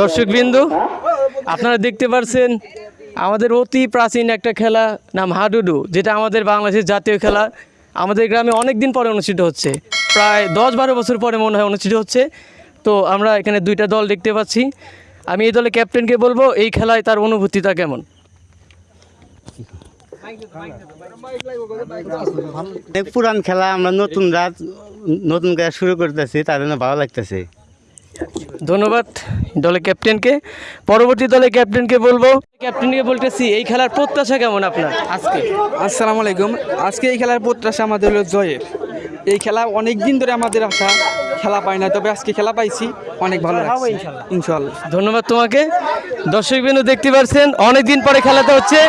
দর্শকবৃন্দু, আপনারা দেখতে পারছেন আমাদের অতি প্রাচীন একটা খেলা নাম হাডুডু, যেটা আমাদের বাংলাদেশের জাতীয় খেলা। আমাদের গ্রামে অনেক দিন পরে অনুষ্ঠিত হচ্ছে। প্রায় দশ বারো বছর পরে মনে হয় অনুষ্ঠিত হচ্ছে। তো আমরা এখানে দুইটা দল দেখতে পাচ্ছি। আমি এই দলের ক্যাপ্টেনকে বলব, এই খেলায় তার অনুভূতিটা কেমন? পুরান খেলা, আমরা নতুন রাত নতুন করে শুরু করতেছি, তার জন্য ভালো লাগতেছে। ধন্যবাদ দলের ক্যাপ্টেনকে। পরবর্তী দলের ক্যাপ্টেনকে বলব। ক্যাপ্টেনকে বলতেছি এই খেলার প্রত্যাশা কেমন আপনার? আজকে? আসসালামু আলাইকুম। আজকে এই খেলার প্রত্যাশা আমাদের হলো জয়ের। এই খেলা অনেক দিন ধরে আমাদের আশা খেলা পাই না তবে আজকে খেলা পাইছি অনেক ভালো লাগছে। ইনশাল্লাহ। ধন্যবাদ তোমাকে। দর্শকবৃন্দ দেখতে পাচ্ছেন অনেকদিন পরে খেলাটা হচ্ছে।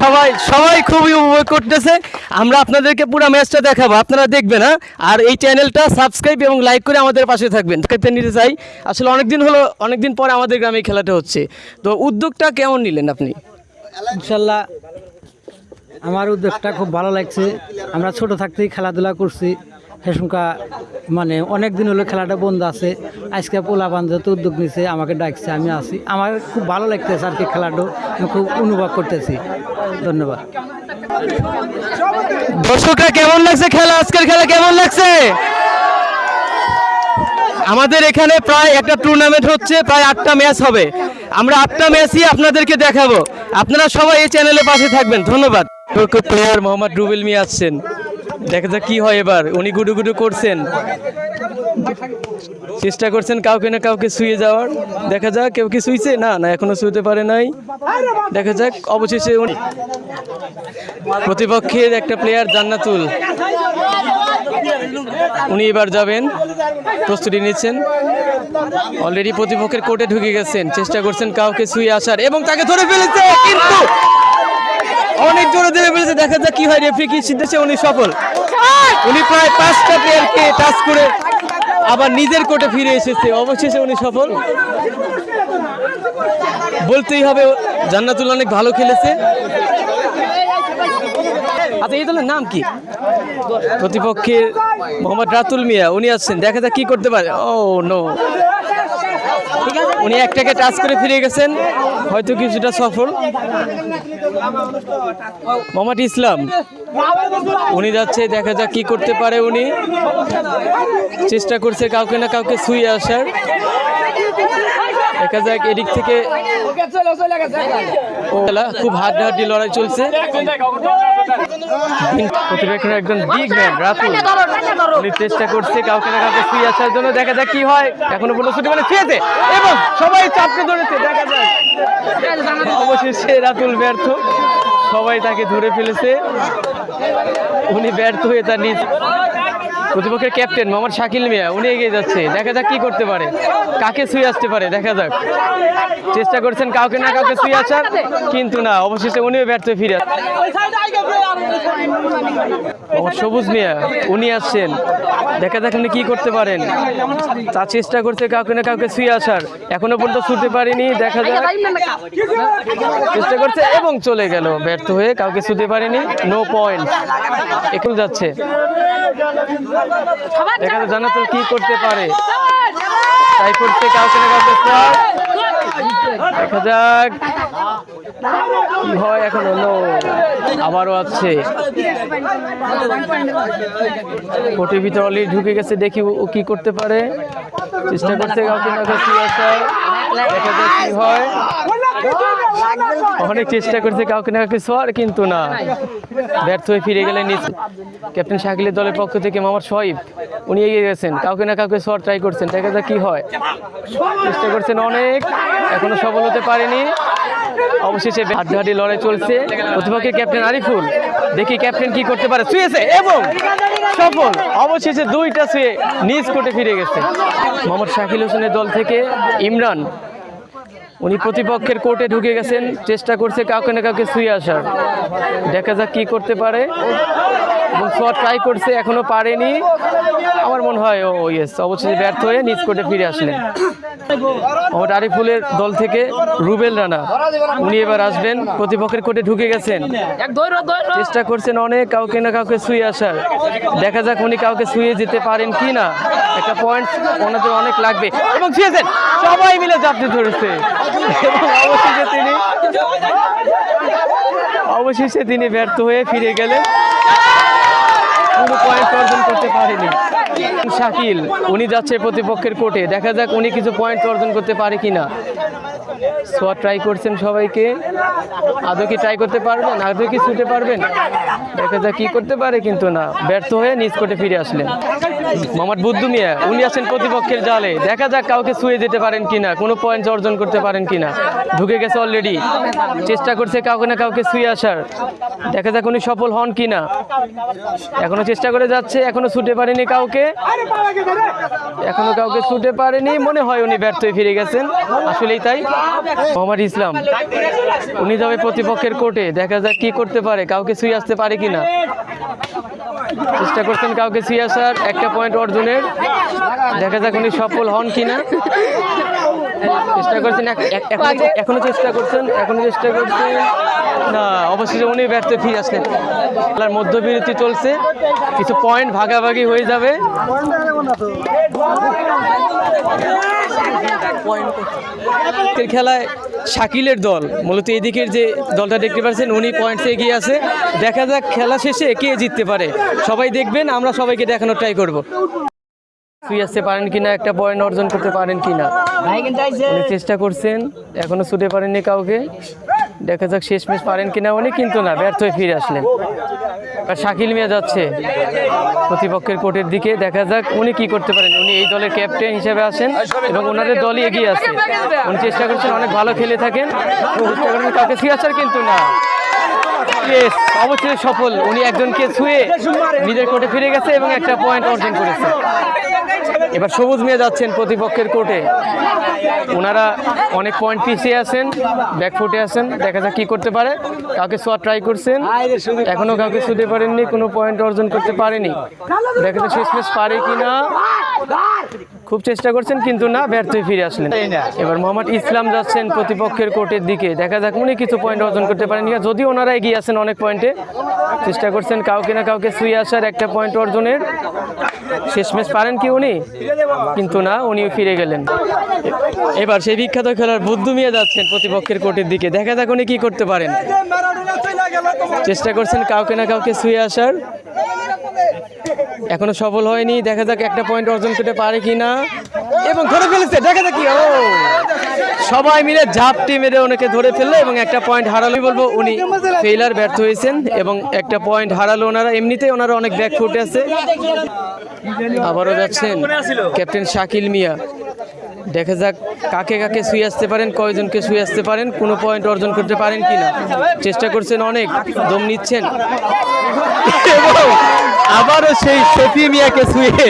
সবাই সবাই খুবই উপভোগ করতেছে। আমরা আপনাদেরকে পুরো ম্যাচটা দেখাবো, আপনারা দেখবেন হ্যাঁ? আর এই চ্যানেলটা সাবস্ক্রাইব এবং লাইক করে আমাদের পাশে থাকবেন। নিতে চাই। আসলে অনেকদিন হলো, অনেকদিন পর আমাদের গ্রামে খেলাটা হচ্ছে। তো উদ্যোগটা কেমন নিলেন আপনি? ইনশাল্লাহ, আমার উদ্যোগটা খুব ভালো লাগছে। আমরা ছোট থাকতেই খেলাধুলা করছি। সেসমকা মানে অনেক দিন হলো খেলাটা বন্ধ আছে। আজকে পোলা বান্ধব উদ্যোগ নিছে আমাকে ডাকছে আমি আসি আমার খুব ভালো লাগতেছে আর কি খেলাটা আমি খুব অনুভব করতেছি। ধন্যবাদ। দর্শকরা কেমন লাগছে খেলা? আজকের খেলা কেমন লাগছে? আমাদের এখানে প্রায় একটা টুর্নামেন্ট হচ্ছে প্রায় আটটা ম্যাচ হবে। আমরা আটটা ম্যাচই আপনাদেরকে দেখাবো। আপনারা সবাই এই চ্যানেলের পাশে থাকবেন। ধন্যবাদ। প্লেয়ার মোহাম্মদ রুবেল মিয়া আসছেন। দেখা যাক কি হয় এবার। উনি গুডু গুডু করছেন। চেষ্টা করছেন কাউকে না কাউকে শুয়ে যাওয়ার। দেখা যাক কেউ কি শুইছে? না না, এখনও শুতে পারে নাই। দেখা যাক, অবশেষে উনি প্রতিপক্ষের একটা প্লেয়ার জান্নাতুল। উনি এবার যাবেন। প্রস্তুতি নিচ্ছেন। অলরেডি প্রতিপক্ষের কোর্টে ঢুকে গেছেন। চেষ্টা করছেন কাউকে শুয়ে আসার। এবং তাকে ধরে ফেলেছে, কিন্তু অনেক জোরে ধরে ফেলেছে। দেখা যাক কি হয় রেফারি কি সিদ্ধাচ্ছে উনি সফল। উনি প্রায় পাঁচটা প্লেয়ারকে টাচ করে আবার নিজের কোটে ফিরে এসেছে। অবশেষে উনি সফল। বলতেই হবে, জান্নাতুল অনেক ভালো খেলেছে। আচ্ছা এই দলের নাম কি? প্রতিপক্ষের মোহাম্মদ রাতুল মিয়া, উনি আসছেন। দেখা যাক কি করতে পারে। ও নো উনি একটাকে টাচ করে ফিরে গেছেন। হয়তো কিছুটা সফল। মোহাম্মদ ইসলাম, উনি যাচ্ছে, দেখা যাক কি করতে পারে উনি। চেষ্টা করছে কাউকে না কাউকে শুয়ে আসার। দেখা যাক, এদিক থেকে খুব হাড্ডাহাড্ডি লড়াই চলছে। প্রতিপক্ষের একজন বিগ ম্যান রাতুল। চেষ্টা করছে কাউকে না কাউকে শুয়ে আসার জন্য, দেখা যাক কি হয়। এখনও পর্যন্ত ছুটি মানে ছুঁয়েছে এবং সবাই চাপকে ধরেছে, দেখা যাক। অবশেষে রাতুল ব্যর্থ। সবাই তাকে ধরে ফেলেছে। উনি ব্যর্থ হয়ে তার নিজ প্রতিপক্ষের ক্যাপ্টেন মোহাম্মদ শাকিল মিয়া, উনি এগিয়ে যাচ্ছে। দেখা যাক কি করতে পারে। কাকে শুয়ে আসতে পারে, দেখা যাক। চেষ্টা করছেন কাউকে না কাউকে শুয়ে আসার, কিন্তু না, অবশেষে উনিও ব্যর্থ ফিরে। সবুজ মিয়া, উনি আসছেন। দেখা যাক উনি কি করতে পারেন। তা চেষ্টা করছে কাউকে না কাউকে শুয়ে আসার। এখনও পর্যন্ত ছুটতে পারিনি, দেখা যাক। চেষ্টা করছে এবং চলে গেল। ব্যর্থ হয়ে কাউকে ছুতে পারেনি নো পয়েন্ট এখন যাচ্ছে। যাক জানাতুল কি করতে পারে? তাই করতে কাউকে না দেখা যাক। কি হয় এখন হলো আবারও আছে। কোটির ভিতরে অলরেডি ঢুকে গেছে দেখি ও কি করতে পারে। চেষ্টা করছে কাউকে না কাউকে দেখা যাক কি হয়। অনেক চেষ্টা করছে কাউকে না কাউকে শোয়ার, কিন্তু না। ব্যর্থ হয়ে ফিরে গেলেন ক্যাপ্টেন শাকিলের দলের পক্ষ থেকে মামার শহীদ উনি এগিয়ে গেছেন। কাউকে না কাউকে শোয়ার ট্রাই করছেন। দেখা যাক কি হয়। চেষ্টা করছেন অনেক। এখনও সফল হতে পারেনি। অবশেষে হাড্ডাহাড্ডি লড়াই চলছে। প্রতিপক্ষের ক্যাপ্টেন আরিফুল। দেখি ক্যাপ্টেন কি করতে পারে। শুয়েছে এবং সফল। অবশেষে দুইটা শুয়ে নিজ কোটে ফিরে গেছে। মোহাম্মদ শাকিল হোসেনের দল থেকে ইমরান উনি প্রতিপক্ষের কোর্টে ঢুকে গেছেন, চেষ্টা করছে কাউকে না কাউকে শুয়ে আসার। দেখা যাক কি করতে পারে। এবং শট ট্রাই করছে, এখনও পারেনি। আমার মনে হয় ও ইয়েস অবশ্যই ব্যর্থ হয়ে নিজ কোর্টে ফিরে আসলেন। মোহাম্মদ আরিফুলের দল থেকে রুবেল রানা, উনি এবার আসবেন, প্রতিপক্ষের কোর্টে ঢুকে গেছেন। চেষ্টা করছেন অনেক, কাউকে না কাউকে শুয়ে আসার। দেখা যাক উনি কাউকে শুয়ে যেতে পারেন কি না একটা পয়েন্ট ওনাদের অনেক লাগবে। এবং ছুঁয়েছেন, সবাই মিলে চাপতে ধরেছে। অবশেষে তিনি অবশেষে তিনি ব্যর্থ হয়ে ফিরে গেলেন। পুরো পয়েন্ট অর্জন করতে পারেনি। শাকিল, উনি যাচ্ছে প্রতিপক্ষের কোর্টে। দেখা যাক উনি কিছু পয়েন্ট অর্জন করতে পারে কিনা। সোয়া ট্রাই করছেন সবাইকে। আদৌ কি ট্রাই করতে পারবেন? আদৌ কি ছুটে পারবেন? দেখা যাক কি করতে পারে, কিন্তু না। ব্যর্থ হয়ে নিজ কোর্টে ফিরে আসলেন। মোহাম্মদ বুদ্ধু মিয়া, উনি আছেন প্রতিপক্ষের জালে। দেখা যাক কাউকে ছুঁয়ে যেতে পারেন কিনা, কোনো পয়েন্ট অর্জন করতে পারেন কিনা। ঢুকে গেছে অলরেডি চেষ্টা করছে কাউকে না কাউকে ছুঁয়ে আসার। দেখা যাক উনি সফল হন কিনা। এখনও চেষ্টা করে যাচ্ছে, এখনও ছুটে পারেনি কাউকে। এখনও কাউকে ছুটে পারেনি, মনে হয় উনি ব্যর্থ হয়ে ফিরে গেছেন, আসলেই তাই। মোহাম্মদ ইসলাম, উনি যাবে প্রতিপক্ষের কোর্টে, দেখা যাক কি করতে পারে, কাউকে ছুঁয়ে আসতে পারে কিনা। চেষ্টা করছেন কাউকে ছুঁয়ে আসার, একটা পয়েন্ট অর্জনের, দেখা যাক উনি সফল হন কিনা। চেষ্টা করছেন এখনো- চেষ্টা করছেন এখনও চেষ্টা করছেন। না অবশেষে উনি ব্যর্থ ফিরে আসলেন। খেলার মধ্যবিরতি চলছে কিছু পয়েন্ট ভাগাভাগি হয়ে যাবে। খেলায় শাকিলের দল মূলত এদিকের যে দলটা দেখতে পাচ্ছেন উনি পয়েন্টসে এগিয়ে আছে। দেখা যাক খেলা শেষে কে জিততে পারে। সবাই দেখবেন আমরা সবাইকে দেখানোর ট্রাই করব। ছুঁয়ে আসতে পারেন কিনা, একটা পয়েন্ট অর্জন করতে পারেন কিনা। চেষ্টা করছেন, এখনও ছুটে পারেননি কাউকে। দেখা যাক শেষ ম্যাচ পারেন কিনা, উনি কিন্তু না, ব্যর্থ হয়ে ফিরে আসলেন। আর শাকিল মিয়া যাচ্ছে প্রতিপক্ষের কোর্টের দিকে, দেখা যাক উনি কি করতে পারেন। উনি এই দলের ক্যাপ্টেন হিসেবে আসেন এবং ওনাদের দলই এগিয়ে আছে উনি চেষ্টা করছেন অনেক ভালো খেলে থাকেন, চেষ্টা করেন কাউকে ছুঁয়ে আসার কিন্তু না। অবশ্যই সফল। উনি একজনকে ছুঁয়ে নিজের কোর্টে ফিরে গেছে এবং একটা পয়েন্ট অর্জন করেছে। এবার সবুজ মিয়া যাচ্ছেন প্রতিপক্ষের কোর্টে। ওনারা অনেক পয়েন্ট পিছিয়ে আছেন ব্যাকফুটে আছেন, দেখা যাক কি করতে পারে। কাউকে শট ট্রাই করছেন, এখনও কাউকে ছুটে পারেননি, কোনো পয়েন্ট অর্জন করতে পারেনি। দেখা যাক শেষ পারে কি না খুব চেষ্টা করছেন, কিন্তু না ব্যর্থ ফিরে আসলেন। এবার মোহাম্মদ ইসলাম যাচ্ছেন প্রতিপক্ষের কোর্টের দিকে। দেখা যাক উনি কিছু পয়েন্ট অর্জন করতে পারেন যদি ওনারা এগিয়ে আছেন অনেক পয়েন্টে চেষ্টা করছেন কাউকে না কাউকে ছুঁয়ে আসার একটা পয়েন্ট অর্জনের। শেষমেশ পারেন কি উনি? কিন্তু না, উনিও ফিরে গেলেন। এবার সেই বিখ্যাত খেলার বুদ্ধু যাচ্ছেন প্রতিপক্ষের কোর্টের দিকে। দেখা যাক উনি কি করতে পারেন। চেষ্টা করছেন কাউকে না কাউকে ছুঁয়ে আসার। এখনও সফল হয়নি। দেখা যাক একটা পয়েন্ট অর্জন করতে পারে কি না। এবং ধরে ফেলেছে। দেখা যাক ও! সবাই মিলে ঝাপটি মেরে ওনাকে ধরে ফেলল এবং একটা পয়েন্ট হারালো। বলব উনি ফেইলার ব্যর্থ হয়েছেন এবং একটা পয়েন্ট হারালো। ওনারা এমনিতেই ওনারা অনেক ব্যাক ফুটে আছে। আবারও যাচ্ছেন ক্যাপ্টেন শাকিল মিয়া। দেখা যাক কাকে কাকে শুয়ে আসতে পারেন, কয়জনকে শুয়ে আসতে পারেন, কোনো পয়েন্ট অর্জন করতে পারেন কি না চেষ্টা করছেন অনেক, দম নিচ্ছেন। আবারও সেই সফি মিয়াকে শুয়ে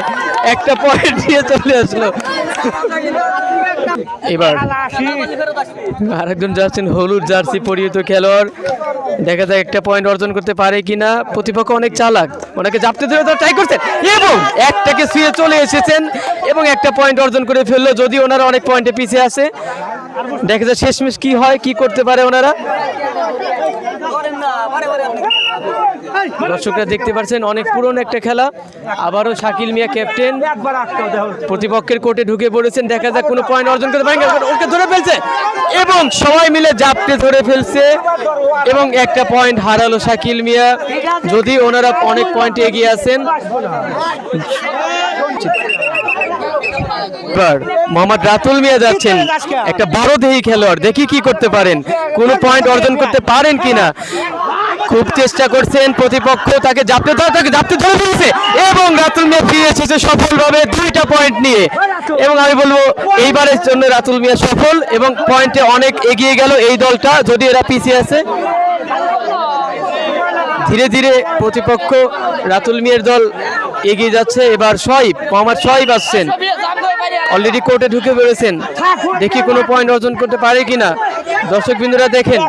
একটা পয়েন্ট দিয়ে চলে আসলো। এবার আরেকজন যাচ্ছেন হলুদ জার্সি পরিহিত খেলোয়াড়। দেখা যায় একটা পয়েন্ট অর্জন করতে পারে কিনা। প্রতিপক্ষ অনেক চালাক। ওনাকে জাপতে ধরে তো ট্রাই করছেন এবং একটাকে শুয়ে চলে এসেছেন এবং একটা পয়েন্ট অর্জন করে ফেলল যদি ওনারা অনেক পয়েন্টে পিছিয়ে আসে দেখা যায় শেষমেশ কি হয় কি করতে পারে ওনারা। দর্শকরা দেখতে পাচ্ছেন অনেক পুরনো একটা খেলা। আবারও শাকিল মিয়া ক্যাপ্টেন প্রতিপক্ষের কোর্টে ঢুকে পড়েছেন দেখা যাক কোনো পয়েন্ট অর্জন করতে পারেন। ওকে ধরে ফেলছে। এবং সবাই মিলে জাপটে ধরে ফেলছে। এবং একটা পয়েন্ট হারালো শাকিল মিয়া। যদি ওনারা অনেক পয়েন্ট এগিয়ে আছেন মোহাম্মদ রাতুল মিয়া যাচ্ছেন। একটা বড় দেহি খেলোয়াড়। দেখি কি করতে পারেন। কোনো পয়েন্ট অর্জন করতে পারেন কিনা? খুব চেষ্টা করছেন প্রতিপক্ষ, তাকে জাপতে ধরে, তাকে জাপতে ধরে ফেলেছে। এবং রাতুল মিয়া ফিরে এসেছে সফলভাবে দুইটা পয়েন্ট নিয়ে। এবং আমি বলব, এইবারের জন্য রাতুল মিয়া সফল এবং পয়েন্টে অনেক এগিয়ে গেল এই দলটা, যদি এরা পিছিয়ে আছে। ধীরে ধীরে প্রতিপক্ষ রাতুল মিয়ার দল এগিয়ে যাচ্ছে। এবার শহীব মোহাম্মদ শহীব আসছেন। অলরেডি কোর্টে ঢুকে পড়েছেন। দেখি কোনো পয়েন্ট অর্জন করতে পারে কিনা। দর্শক বিন্দুরা দেখেন।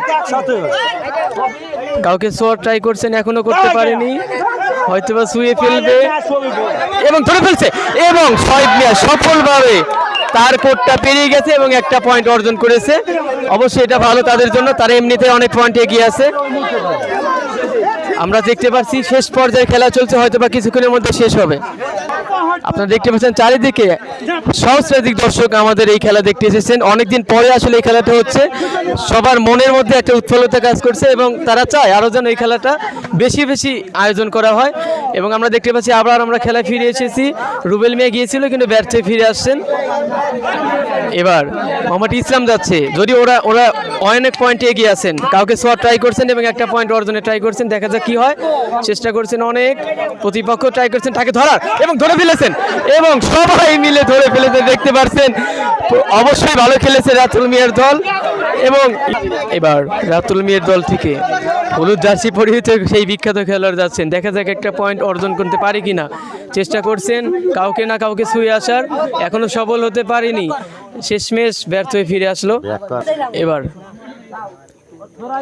কাউকে শোয়ার ট্রাই করছেন, এখনও করতে পারেনি। হয়তো বা শুয়ে ফেলবে। এবং ধরে ফেলছে। এবং শহীদ মিয়া সফলভাবে তার কোটটা পেরিয়ে গেছে এবং একটা পয়েন্ট অর্জন করেছে। অবশ্যই এটা ভালো তাদের জন্য। তারা এমনিতে অনেক পয়েন্ট এগিয়ে আছে। আমরা দেখতে পাচ্ছি, শেষ পর্যায়ে খেলা চলছে। হয়তো বা কিছুক্ষণের মধ্যে শেষ হবে। আপনারা দেখতে পাচ্ছেন চারিদিকে সহস্রাধিক দর্শক আমাদের এই খেলা দেখতে এসেছেন। অনেকদিন পরে আসলে এই খেলাটা হচ্ছে। সবার মনের মধ্যে একটা উৎফুল্লতা কাজ করছে এবং তারা চায় আরও যেন এই খেলাটা বেশি বেশি আয়োজন করা হয়। এবং আমরা দেখতে পাচ্ছি আবার আমরা খেলায় ফিরে এসেছি। রুবেল মিয়া গিয়েছিল, কিন্তু ব্যর্থে ফিরে আসছেন। এবার মোহাম্মদ ইসলাম যাচ্ছে। যদি ওরা ওরা অনেক পয়েন্টে এগিয়ে আছেন। কাউকে সোয়া ট্রাই করছেন এবং একটা পয়েন্ট অর্জনে ট্রাই করছেন, দেখা যাক কি হয়। চেষ্টা করছেন অনেক। প্রতিপক্ষ ট্রাই করছেন, তাকে ধরার এবং ধরে ফেলেছেন এবং সবাই মিলে ধরে ফেলেছেন দেখতে পাচ্ছেন অবশ্যই ভালো খেলেছে রাতুল মিয়ার দল এবং এবার রাতুল মিয়ার দল থেকে হলুদ জার্সি পরিহিত সেই বিখ্যাত খেলোয়াড় যাচ্ছেন। দেখা যাক একটা পয়েন্ট অর্জন করতে পারে কিনা। চেষ্টা করছেন কাউকে না কাউকে ছুঁয়ে আসার। এখনও সফল হতে পারেনি। শেষমেশ ব্যর্থ হয়ে ফিরে আসলো। এবার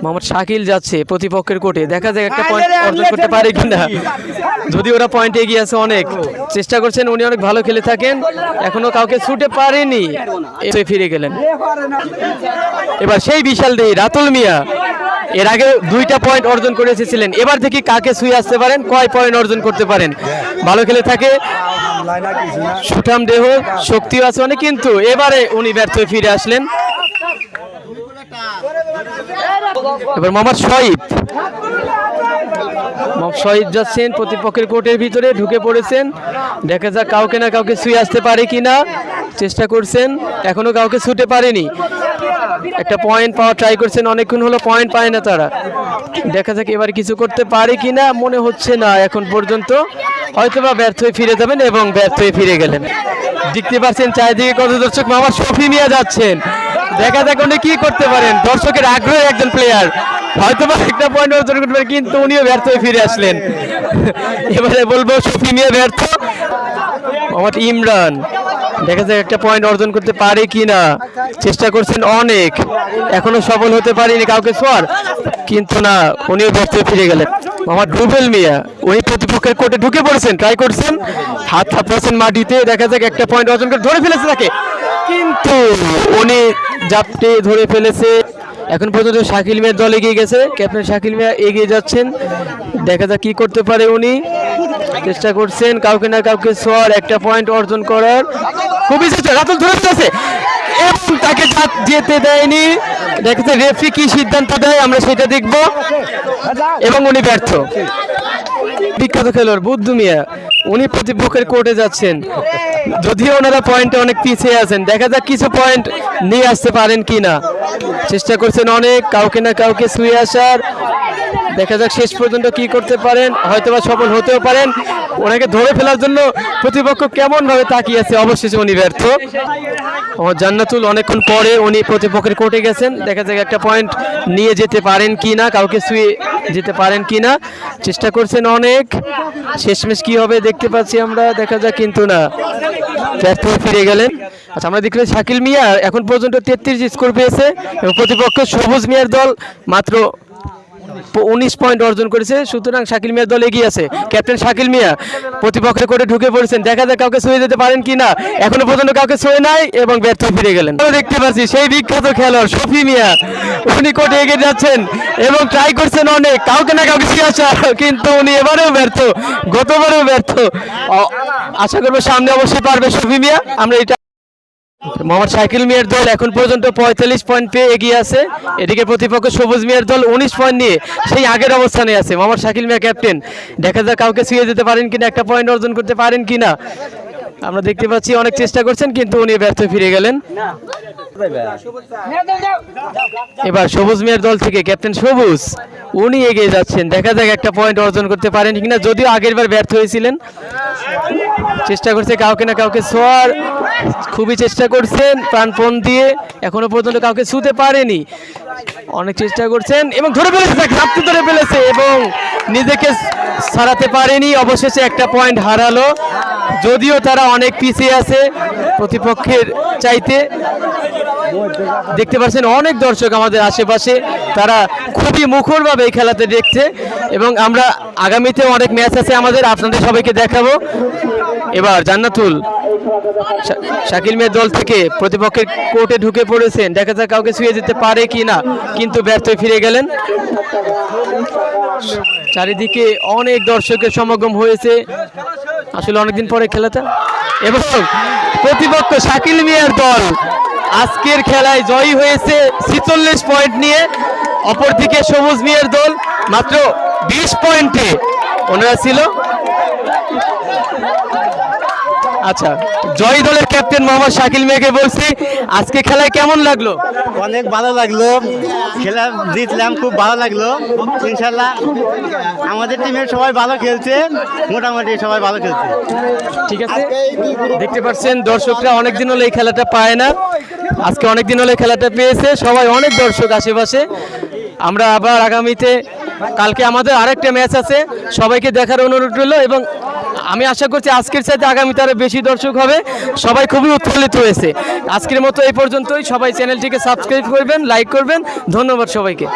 মোহাম্মদ শাকিল যাচ্ছে প্রতিপক্ষের কোর্টে দেখা যাক একটা পয়েন্ট অর্জন করতে পারে কিনা। যদি ওরা পয়েন্টে এগিয়ে আছে অনেক। চেষ্টা করছেন, উনি অনেক ভালো খেলে থাকেন। এখনও কাউকে ছুটে পারেনি। এসে ফিরে গেলেন। এবার সেই বিশাল দেই, রাতুল মিয়া। এর আগে দুইটা পয়েন্ট অর্জন করে এসেছিলেন। এবার থেকে কাকে ছুঁয়ে আসতে পারেন, কয় পয়েন্ট অর্জন করতে পারেন? ভালো খেলে থাকে। সুঠাম দেহ, শক্তিও আছে অনেক, কিন্তু এবারে উনি ব্যর্থ ফিরে আসলেন। এবার মোহাম্মদ শহীদ। শহীদ যাচ্ছেন, প্রতিপক্ষের কোর্টের ভিতরে ঢুকে পড়েছেন। দেখা যাক কাউকে না কাউকে ছুঁয়ে আসতে পারে কি না চেষ্টা করছেন, এখনও কাউকে ছুটে পারেনি। একটা পয়েন্ট পাওয়া ট্রাই করছেন, অনেকক্ষণ হলো পয়েন্ট পায় না তারা। দেখা যাক এবার কিছু করতে পারে কি না মনে হচ্ছে না এখন পর্যন্ত। হয়তোবা ব্যর্থ হয়ে ফিরে যাবেন এবং ব্যর্থ হয়ে ফিরে গেলেন। দেখতে পাচ্ছেন চারিদিকে কত দর্শক মামা শফি মিয়া যাচ্ছেন। দেখা যাক উনি কি করতে পারেন। দর্শকের আগ্রহের একজন প্লেয়ার হয়তো বা একটা পয়েন্ট অর্জন করতে পারেন কিন্তু উনিও ব্যর্থ হয়ে ফিরে আসলেন। এবারে বলব সুফি নিয়ে ব্যর্থ। মোহাম্মদ ইমরান। দেখা যাক একটা পয়েন্ট অর্জন করতে পারে কি না চেষ্টা করছেন অনেক। এখনও সফল হতে পারেনি কাউকে সোয়ার। কিন্তু না, উনিও ব্যর্থ ফিরে গেলেন। মোহাম্মদ রুবেল মিয়া, উনি প্রতিপক্ষের কোর্টে ঢুকে পড়েছেন ট্রাই করছেন। হাত থাপড়াচ্ছেন মাটিতে। দেখা যাক একটা পয়েন্ট অর্জন করে ধরে ফেলেছে তাকে। কিন্তু উনি জাপটে ধরে ফেলেছে। এখন পর্যন্ত শাকিল মিয়ার দল এগিয়ে গেছে। ক্যাপ্টেন শাকিল মিয়া এগিয়ে যাচ্ছেন। দেখা যাক কি করতে পারে উনি। চেষ্টা করছেন কাউকে না কাউকে সর একটা পয়েন্ট অর্জন করার। খুবই রাতুল ধরে আছে তাকে যেতে দেয়নি। দেখা রেফি কি সিদ্ধান্ত দেয়, আমরা সেটা দেখব। এবং উনি ব্যর্থ। বিখ্যাত খেলোয়াড়, বুদ্ধু মিয়া, উনি প্রতিপক্ষের কোর্টে যাচ্ছেন। যদিও ওনারা পয়েন্টে অনেক পিছিয়ে আছেন। দেখা যাক কিছু পয়েন্ট নিয়ে আসতে পারেন কি না চেষ্টা করছেন অনেক, কাউকে না কাউকে শুয়ে আসার। দেখা যাক শেষ পর্যন্ত কি করতে পারেন। হয়তোবা সফল হতেও পারেন। ওনাকে ধরে ফেলার জন্য প্রতিপক্ষ কেমন ভাবে তাকিয়ে আছে অবশেষে উনি ব্যর্থ। ও জান্নাতুল অনেকক্ষণ পরে উনি প্রতিপক্ষের কোর্টে গেছেন। দেখা যাক একটা পয়েন্ট নিয়ে যেতে পারেন কি না কাউকে শুয়ে যেতে পারেন কি না চেষ্টা করছেন অনেক। শেষমেশ কি হবে দেখতে পাচ্ছি আমরা, দেখা যাক কিন্তু না। ব্যর্থ ফিরে গেলেন। আচ্ছা আমরা দেখলাম শাকিল মিয়া এখন পর্যন্ত তেত্রিশ স্কোর পেয়েছে এবং প্রতিপক্ষ সবুজ মিয়ার দল মাত্র উনিশ পয়েন্ট অর্জন করেছে। সুতরাং শাকিল মিয়ার দল এগিয়ে আছে। ক্যাপ্টেন শাকিল মিয়া প্রতিপক্ষের কোর্টে ঢুকে পড়েছেন। দেখা যাক কাউকে ছুঁয়ে যেতে পারেন কিনা। এখনও পর্যন্ত কাউকে ছুঁয়ে নাই এবং ব্যর্থ ফিরে গেলেন। দেখতে পাচ্ছি সেই বিখ্যাত খেলোয়াড় শফি মিয়া। উনি কোর্টে এগিয়ে যাচ্ছেন এবং ট্রাই করছেন অনেক। কাউকে না কাউকে ছুঁয়ে আসা কিন্তু উনি এবারেও ব্যর্থ। গতবারেও ব্যর্থ। আশা করব সামনে অবশ্যই পারবে শফি মিয়া। আমরা এটা মোহাম্মদ শাকিল মিয়ার দল এখন পর্যন্ত পঁয়তাল্লিশ পয়েন্ট পেয়ে এগিয়ে আছে। এদিকে প্রতিপক্ষ সবুজ মিয়ার দল উনিশ পয়েন্ট নিয়ে সেই আগের অবস্থানে আছে। মোহাম্মদ শাকিল মিয়া ক্যাপ্টেন দেখা যাক কাউকে ছুঁয়ে যেতে পারেন কিনা, একটা পয়েন্ট অর্জন করতে পারেন কিনা। আমরা দেখতে পাচ্ছি অনেক চেষ্টা করছেন, কিন্তু উনি ব্যর্থ ফিরে গেলেন। এবার সবুজ মিয়ার দল থেকে ক্যাপ্টেন সবুজ, উনি এগিয়ে যাচ্ছেন। দেখা যাক একটা পয়েন্ট অর্জন করতে পারেন কিনা, যদিও আগের বার ব্যর্থ হয়েছিলেন। চেষ্টা করছে কাউকে না কাউকে শোয়ার খুবই চেষ্টা করছেন প্রাণপণ দিয়ে। এখনও পর্যন্ত কাউকে শুতে পারেনি। অনেক চেষ্টা করছেন এবং ধরে ফেলেছে, তাকে হাতে ধরে ফেলেছে এবং নিজেকে সারাতে পারেনি। অবশেষে একটা পয়েন্ট হারালো। যদিও তারা অনেক পিছিয়ে আছে প্রতিপক্ষের চাইতে। দেখতে পাচ্ছেন অনেক দর্শক আমাদের আশেপাশে। তারা খুবই মুখরভাবে এই খেলাতে দেখছে এবং আমরা আগামীতে অনেক ম্যাচ আছে আমাদের, আপনাদের সবাইকে দেখাবো। এবার জান্নাতুল শাকিল মেয়ের দল থেকে প্রতিপক্ষের কোর্টে ঢুকে পড়েছেন। দেখা যাক কাউকে ছুঁয়ে যেতে পারে কি না, কিন্তু ব্যর্থ ফিরে গেলেন। চারিদিকে অনেক দর্শকের সমাগম হয়েছে। আসলে অনেকদিন পরে খেলাটা। এবং প্রতিপক্ষ শাকিল মিয়ার দল আজকের খেলায় জয়ী হয়েছে ছিচল্লিশ পয়েন্ট নিয়ে। অপরদিকে সবুজ মিয়ার দল মাত্র বিশ পয়েন্টে। ওনারা ছিল আচ্ছা জয়ী দলের ক্যাপ্টেন মোহাম্মদ শাকিল মিয়াকে বলছি আজকে খেলায় কেমন লাগল? অনেক ভালো লাগল। খেলা জিতলাম খুব ভালো লাগল। ইনশাল্লাহ আমাদের টিমের সবাই ভালো খেলছে মোটামুটি সবাই ভালো খেলছে। ঠিক আছে? দেখতে পাচ্ছেন দর্শকরা অনেক দিন হলো এই খেলাটা পায় না। আজকে অনেক দিন হলো খেলাটা পেয়েছে সবাই অনেক দর্শক আশেপাশে। আমরা আবার আগামীতে কালকে আমাদের আরেকটা ম্যাচ আছে সবাইকে দেখার অনুরোধ রইল এবং আমি আশা করছি আজকের সাথে আগামীতে আরও বেশি দর্শক হবে। সবাই খুবই উৎফুল্লিত হয়েছে। আজকের মতো এই পর্যন্তই। সবাই চ্যানেলটিকে সাবস্ক্রাইব করবেন, লাইক করবেন। ধন্যবাদ সবাইকে।